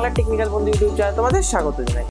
Bangla technical বন্ধু YouTube channel তোমাদের স্বাগত জানাই।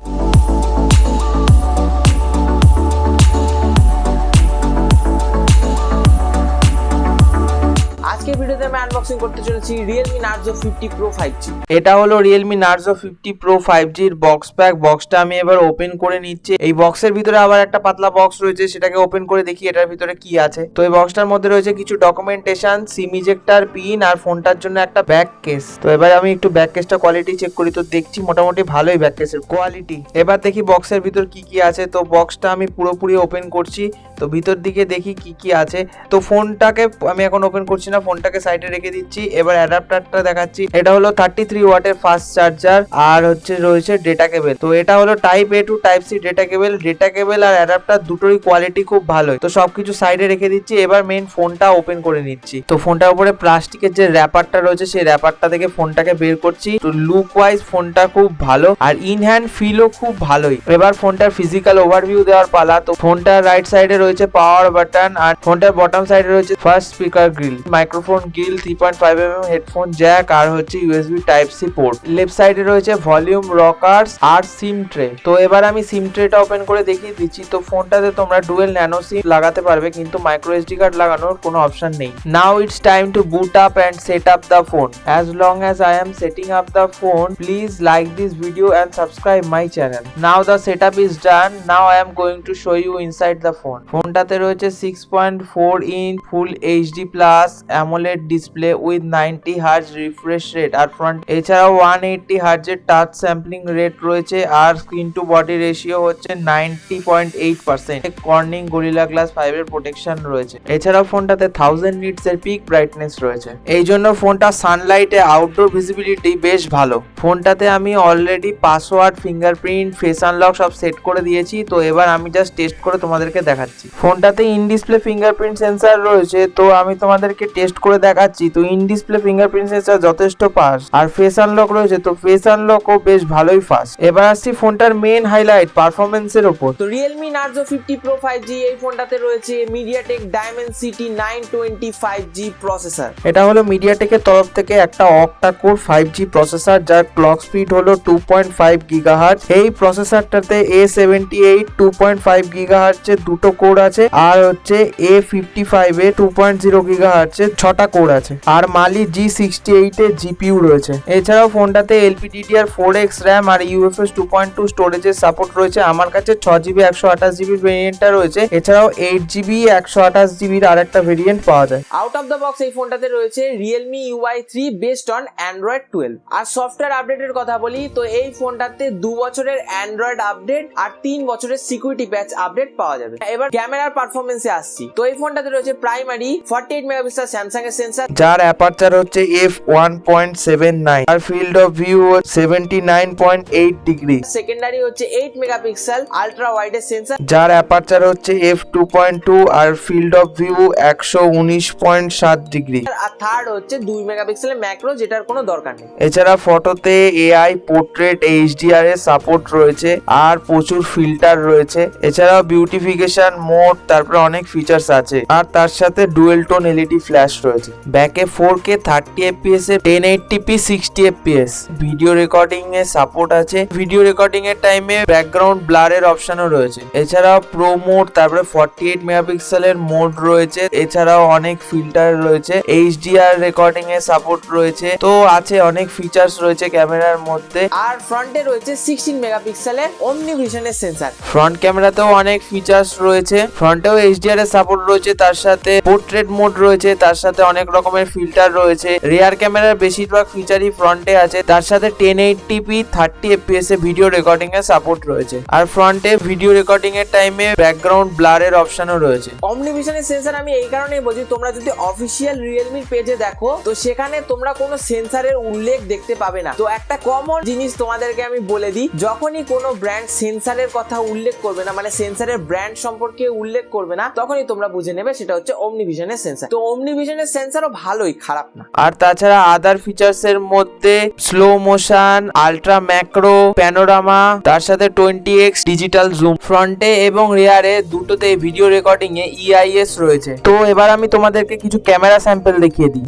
ভিডিওতে আমি আনবক্সিং করতে চলেছি Realme Narzo fifty pro five এটা হলো Realme Narzo fifty pro five জির বক্স প্যাক বক্সটা আমি এবার ওপেন করে নিচ্ছি। এই বক্সের ভিতরে আবার একটা পাতলা বক্স রয়েছে, সেটাকে ওপেন করে দেখি এটার ভিতরে কি আছে। তো এই বক্সটার মধ্যে রয়েছে কিছু ডকুমেন্টেশন সিম ইজেক্টার পিন আর ফোনটার জন্য একটা ব্যাক কেস তো এবার আমি একটু ব্যাক কেসটা কোয়ালিটি চেক করি। তো দেখছি মোটামুটি ভালোই ব্যাক কেসের কোয়ালিটি এবার দেখি বক্সের ভিতর কি কি আছে। তো বক্সটা আমি পুরোপুরি ওপেন করছি। তো ভিতর দিকে দেখি কি কি আছে। তো ফোনটাকে আমি এখন ওপেন করছি না, ফোনটাকে সাইডে রেখে দিচ্ছি। এবার অ্যাডাপ্টারটা দেখাচ্ছি। এটা হলো থার্টি থ্রি ওয়াটের ফাস্ট চার্জার আর হচ্ছে রয়েছে ডেটা কেবল তো এটা হলো type A to type C data cable data cable R adapter দুটোরই কোয়ালিটি খুব ভালোই। তো সবকিছু সাইডে রেখে দিচ্ছি। এবার মেন ফোনটা ওপেন করে নিচ্ছি। তো ফোনটার উপরে প্লাস্টিকের যে র্যাপারটা রয়েছে, সেই র্যাপারটা থেকে ফোনটাকে বের করছি। তো লুক ওয়াইজ ফোনটা খুব ভালো আর ইন হ্যান্ড ফিলও খুব ভালোই। এবার ফোনটার ফিজিক্যাল ওভারভিউ দেওয়ার পালা। তো ফোনটার রাইট সাইডে রয়েছে পাওয়ার বাটন আর ফোনটার বটম সাইডে রয়েছে first speaker grill microphone grill three point five M headphone jack আর হচ্ছে USB type C port left সাইডে রয়েছে ভলিউম রকার্স আর সিম ট্রে তো এবার আমি সিম ট্রেটা ওপেন করে দেখিয়ে দিচ্ছি। তো ফোনটাতে তোমরা ডুয়েল ন্যানো সিম লাগাতে পারবে কিন্তু মাইক্রো এসডি কার্ড লাগানোর কোনো অপশন নেই। Now it's time to boot up and set up the phone as long as I am setting up the phone please like this video and subscribe my channel now the set up is done now I am going to show you inside the phone ফোনটাতে রয়েছে six point four inch full HD plus AMOLED display with ninety hertz refresh rate R front এছাড়াও one eighty হার্জের touch sampling rate রয়েছে আর screen to body ratio হচ্ছে ninety point eight percent Corning Gorilla Glass five এর protection রয়েছে। এছাড়াও ফোনটাতে thousand nits এর peak brightness রয়েছে। এই জন্য ফোনটা সানলাইটে আউটডোর ভিজিবিলিটি বেশ ভালো। ফোনটাতে আমি already password fingerprint face unlock সব সেট করে দিয়েছি। তো এবার আমি জাস্ট টেস্ট করে তোমাদেরকে দেখাচ্ছি। ফোনটাতে ইন ডিসপ্লে ফিঙ্গারপ্রিন্ট সেন্সার রয়েছে তো আমি তোমাদেরকে টেস্ট করে দেখাচ্ছি। তো ইন ডিসপ্লে ফিঙ্গারপ্রিন্ট সেন্সার যথেষ্ট ফাস্ট আর ফেস আনলক রয়েছে তো ফেস আনলকও বেশ ভালোই ফাস্ট এবার আসছি ফোনটার মেন হাইলাইট পারফরমেন্সের ওপর। তো Realme Narzo fifty pro five G এই ফোনটাতে রয়েছে MediaTek Dimensity nine twenty five G processor এটা হলো মিডিয়াটেকের তরফ থেকে একটা octa core five G processor যার ক্লক স্পিড হলো টু পয়েন্ট ফাইভ গিগাহার্ট এই প্রসেসরটাতে A seventy eight two point five গিগাহার্টসের দুটো কোর আছে, আর হচ্ছে A fifty five A two point zero গিগাহার্টসের ছটা কোর আছে। আর মালি জি সিক্সটি এইট এর জিপিউ রয়েছে। এছাড়াও ফোনটাতে এলপিডিডিআর ফোর এক্স র্যাম আর ইউএফএস টু পয়েন্ট টু স্টোরেজের সাপোর্ট রয়েছে। আমার কাছে ছ জিবি একশো আঠাশ জিবির ভেরিয়েন্টটা রয়েছে। এছাড়াও এইট জিবি একশো আঠাশ জিবির আর একটা ভেরিয়েন্ট পাওয়া যায়। আউট অফ দ্য বক্স এই ফোনটাতে রয়েছে Realme UI three based on Android twelve R software আপডেটের কথা বলি, তো এই ফোনটাতে দু বছরের অ্যান্ড্রয়েড আপডেট আর তিন বছরের সিকিউরিটি প্যাচ আপডেট পাওয়া যাবে। এবার ক্যামেরার পারফরমেন্সে আসছি। তো এই ফোনটাতে রয়েছে primary forty eight megapixel Samsung এর সেন্সার যার অ্যাপারচার হচ্ছে F one point seven nine R field of view seventy nine point eight degree secondary হচ্ছে এইট মেগাপিক্সেল আলট্রা ওয়াইড এর সেন্সার যার অ্যাপারচার হচ্ছে এফ টু পয়েন্ট টু আর field of view একশো উনিশ পয়েন্ট সাত ডিগ্রি আর third হচ্ছে দুই মেগাপিক্সেলের ম্যাক্রো যেটার কোনো দরকার নেই। এছাড়া ফটোতে এআই পোর্ট্রেট এইচডিআর এর সাপোর্ট রয়েছে আর প্রচুর ফিল্টার রয়েছে। এছাড়াও বিউটিফিকেশন মোড তারপরে অনেক ফিচার্স আছে। আর তার সাথে ডুয়েল টোন এলইডি ফ্ল্যাশ রয়েছে। ব্যাকে ফোর কে থার্টি এফপিএস এ ten eighty P sixty FPS video recording এর সাপোর্ট আছে। ভিডিও রেকর্ডিং এর টাইমে ব্যাকগ্রাউন্ড ব্লারের অপশনও রয়েছে। এছাড়াও প্রো মোড তারপরে ফর্টি এইট মেগাপিক্সেলের মোড রয়েছে। এছাড়াও অনেক ফিল্টার রয়েছে। এইচডিআর রেকর্ডিং এর সাপোর্ট রয়েছে। তো আছে অনেক ফিচার্স রয়েছে ক্যামেরার মধ্যে। আর ফ্রন্টে রয়েছে সিক্সটিন মেগাপিক্সেলের অমনি ভিশনের সেন্সার ফ্রন্ট ক্যামেরাতেও অনেক ফিচার্স রয়েছে। ফ্রন্টেও এইচডিআর এর সাপোর্ট রয়েছে, তার সাথে পোর্ট্রেট মোড রয়েছে, তার সাথে অনেক রকমের ফিল্টার রয়েছে। রিয়ার ক্যামেরার বেশিরভাগ ফিচারই ফ্রন্টে আছে। তার সাথে ten eighty P thirty FPS এ ভিডিও রেকর্ডিং এর সাপোর্ট রয়েছে। আর ফ্রন্টে ভিডিও রেকর্ডিং এর টাইমে ব্যাকগ্রাউন্ড ব্লারের অপশনও রয়েছে। অমনি ভিশনের সেন্সার আমি এই কারণেই বলছি, তোমরা যদি অফিসিয়াল রিয়েলমির পেজে দেখো, তো সেখানে তোমরা কোনো সেন্সারের উল্লেখ দেখতে পাবে না। তো একটা কমন জিনিস তোমাদেরকে আমি বলে দিই, যখনই কোনো ব্র্যান্ড সেন্সারের কথা উল্লেখ করবে না মানে সেন্সারের ব্র্যান্ড সম্পর্কে উল্লেখ করবে না, তখনই তোমরা বুঝে নেবে সেটা হচ্ছে অমনি ভিশনের সেন্সার তো অমনি ভিশনের সেন্সারও ভালোই, খারাপ না। আর তাছাড়া আদার ফিচার্স এর মধ্যে slow motion ultra macro panorama তার সাথে টোয়েন্টি এক্স ডিজিটাল জুম ফ্রন্টে এবং রেয়ারে দুটোতে ভিডিও রেকর্ডিং এ ইআইএস রয়েছে। তো এবার আমি তোমাদেরকে কিছু ক্যামেরা স্যাম্পল দেখিয়ে দিই।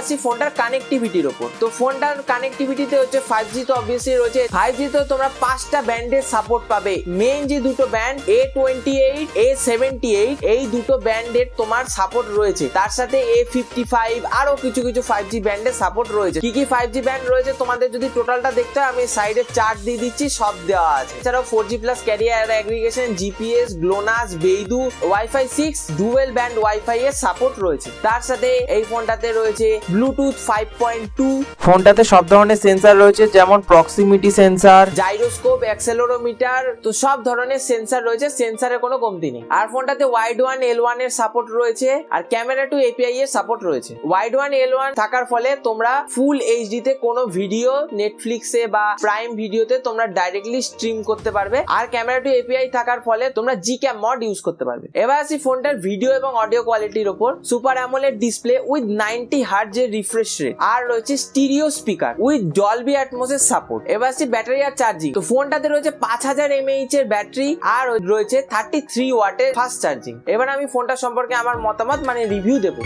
আসি ফোনটার কানেক্টিভিটির ওপর। তো ফোনটার কানেক্টিভিটিতে হচ্ছে ফাইভ জি তো অবভিয়াসলি রয়েছে। ফাইভ জি তো তোমরা পাঁচটা ব্যান্ডের সাপোর্ট পাবে। মেইন যে দুটো band A twenty eight A seventy eight এই দুটো ব্যান্ডের তোমার সাপোর্ট রয়েছে। তার সাথে এ ফিফটি ফাইভ আরও কিছু কিছু ফাইভ জি ব্যান্ডের সাপোর্ট রয়েছে। কি কি ফাইভ জি ব্যান্ড রয়েছে তোমাদের যদি টোটালটা দেখতে হয়, আমি সাইডে চার্ট দিয়ে দিচ্ছি, সব দেওয়া আছে। এছাড়াও four G plus carrier aggregation GPS GLONASS Beidou wifi six dual band wifi এর সাপোর্ট রয়েছে। তার সাথে এই ফোনটাতে রয়েছে ব্লুটুথ ফাইভ পয়েন্ট টু ফোনটাতে সব ধরনের সেন্সার রয়েছে যেমন প্রক্সিমিটি সেন্সার জাইরোস্কোপ অ্যাক্সেলোরোমিটার তো সব ধরনের সেন্সার রয়েছে সেন্সারের কোনো কমতি নেই। আর ফোনটাতে ওয়াইড ওয়ান এল ওয়ানের সাপোর্ট রয়েছে আর ক্যামেরা টু এপিআই এর সাপোর্ট রয়েছে। ওয়াইড ওয়ান এল ওয়ান থাকার ফলে তোমরা ফুল এইচডি তে কোনো ভিডিও নেটফ্লিক্সে বা প্রাইম ভিডিওতে তোমরা ডাইরেক্টলি স্ট্রিম করতে পারবে আর ক্যামেরা টু এপিআই থাকার ফলে তোমরা জি ক্যাম মড ইউজ করতে পারবে। এবার আসি ফোনটার ভিডিও এবং অডিও কোয়ালিটির উপর super AMOLED display with ninety হার্জের refresh rate আর রয়েছে স্টিরিও স্পিকার উইথ ডলবি অ্যাটমোসের সাপোর্ট এবার আসছি ব্যাটারি আর চার্জিং তো ফোনটাতে রয়েছে পাঁচ হাজার এমএইচ এর ব্যাটারি আর রয়েছে থার্টি থ্রি ওয়াটের ফাস্ট চার্জিং এবার আমি ফোনটা সম্পর্কে আমার মতামত মানে রিভিউ দেবো।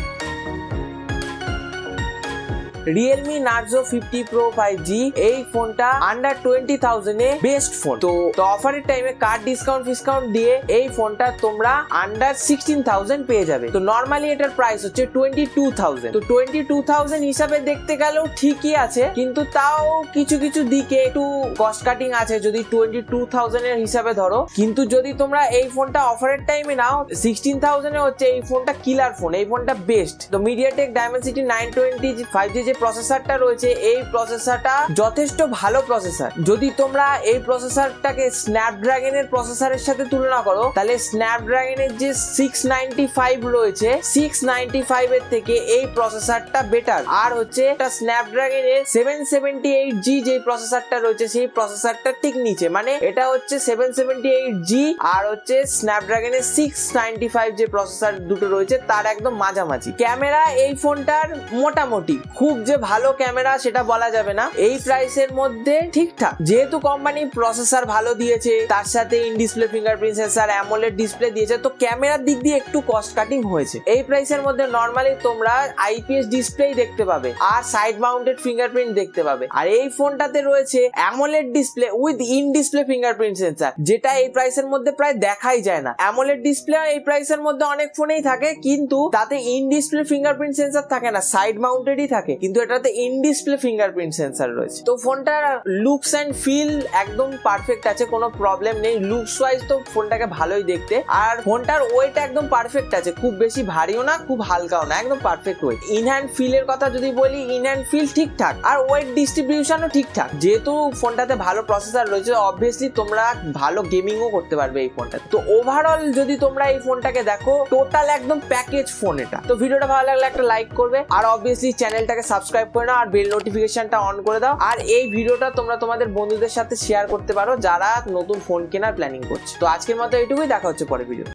Realme Narzo fifty pro five G এই ফোনটা আন্ডার টোয়েন্টি থাউজেন্ডে বেস্ট ফোন তো অফারের টাইমে কার্ড ডিসকাউন্ট ডিসকাউন্ট দিয়ে এই ফোনটা তোমরা আন্ডার সিক্সটিন থাউজেন্ড পেয়ে যাবে। তো নর্মালি এটার প্রাইস হচ্ছে টোয়েন্টি টু থাউজেন্ড তো টোয়েন্টি টু থাউজেন্ড হিসাবে দেখতে গেলেও ঠিকই আছে, কিন্তু তাও কিছু কিছু দিকে একটু কস্ট কাটিং আছে যদি টোয়েন্টি টু থাউজেন্ড এর হিসাবে ধরো। কিন্তু যদি তোমরা এই ফোনটা অফারের টাইমে নাও সিক্সটিন থাউজেন্ড হচ্ছে এই ফোনটা কিলার ফোন এই ফোনটা বেস্ট তো MediaTek Dimensity nine twenty five G যে প্রসেসরটা রয়েছে, এই প্রসেসরটা যথেষ্ট ভালো প্রসেসর যদি তোমরা এই প্রসেসরটাকে স্ন্যাপড্রাগনের প্রসেসরের সাথে তুলনা করো, তাহলে স্ন্যাপড্রাগনের যে সিক্স নাইনটি ফাইভ রয়েছে সিক্স নাইনটি ফাইভ এর থেকে এই প্রসেসরটা বেটার আর হচ্ছে এটা স্ন্যাপড্রাগনের সেভেন সেভেন্টি এইট জি যে প্রসেসরটা রয়েছে, সেই প্রসেসরটা ঠিক নিচে। মানে এটা হচ্ছে সেভেন সেভেন্টি এইট জি আর হচ্ছে স্ন্যাপড্রাগনের সিক্স নাইনটি ফাইভ যে প্রসেসর দুটো রয়েছে, তার একদম মাঝামাঝি। ক্যামেরা এই ফোনটার মোটামুটি, খুব যে ভালো ক্যামেরা সেটা বলা যাবে না। এই প্রাইসের মধ্যে ঠিকঠাক। যেহেতু কোম্পানি প্রসেসর ভালো দিয়েছে, তার সাথে in display fingerprint sensor AMOLED display দিয়েছে, তো ক্যামেরার দিক দিয়ে একটু কস্ট কাটিং হয়েছে। এই প্রাইসের মধ্যে নর্মালি তোমরা আইপিএস ডিসপ্লেই দেখতে পাবে, আর সাইড মাউন্টেড ফিঙ্গারপ্রিন্ট দেখতে পাবে। আর এই ফোনটাতে রয়েছে AMOLED display with in display fingerprint sensor যেটা এই প্রাইসের মধ্যে প্রায় দেখাই যায় না। অ্যামোলেড ডিসপ্লে এই প্রাইসের মধ্যে অনেক ফোনেই থাকে, কিন্তু তাতে ইন ডিসপ্লে ফিঙ্গারপ্রিন্ট সেন্সার থাকে না সাইড মাউন্টেডই থাকে। কিন্তু এটাতে ইন ডিসপ্লে ফিঙ্গারপ্রিন্ট সেন্সার রয়েছে। তো ফোনটার লুকস অ্যান্ড ফিল একদম পারফেক্ট আছে, কোনো প্রবলেম নেই। লুকস ওয়াইজ তো ফোনটাকে ভালোই দেখতে। আর ফোনটার ওয়েট একদম পারফেক্ট আছে, খুব বেশি ভারীও না, খুব হালকাও না, একদম পারফেক্ট ওয়েট ইন হ্যান্ড ফিলের কথা যদি বলি ইন হ্যান্ড ফিল ঠিকঠাক, আর ওয়েট ডিস্ট্রিবিউশনও ঠিকঠাক। যেহেতু ফোনটাতে ভালো প্রসেসর রয়েছে অবভিয়াসলি তোমরা ভালো গেমিংও করতে পারবে এই ফোনটা তো ওভারঅল যদি তোমরা এই ফোনটাকে দেখো টোটাল একদম প্যাকেজ ফোন এটা। তো ভিডিওটা ভালো লাগলে একটা লাইক করবে, আর অবভিয়াসলি চ্যানেলটাকে সাবস্ক্রাইব করে নাও আর বেল নোটিফিকেশনটা অন করে দাও। আর এই ভিডিওটা তোমরা তোমাদের বন্ধুদের সাথে শেয়ার করতে পারো যারা নতুন ফোন কেনার প্ল্যানিং করছে। তো আজকের মতো এইটুকুই, দেখা হচ্ছে পরে ভিডিও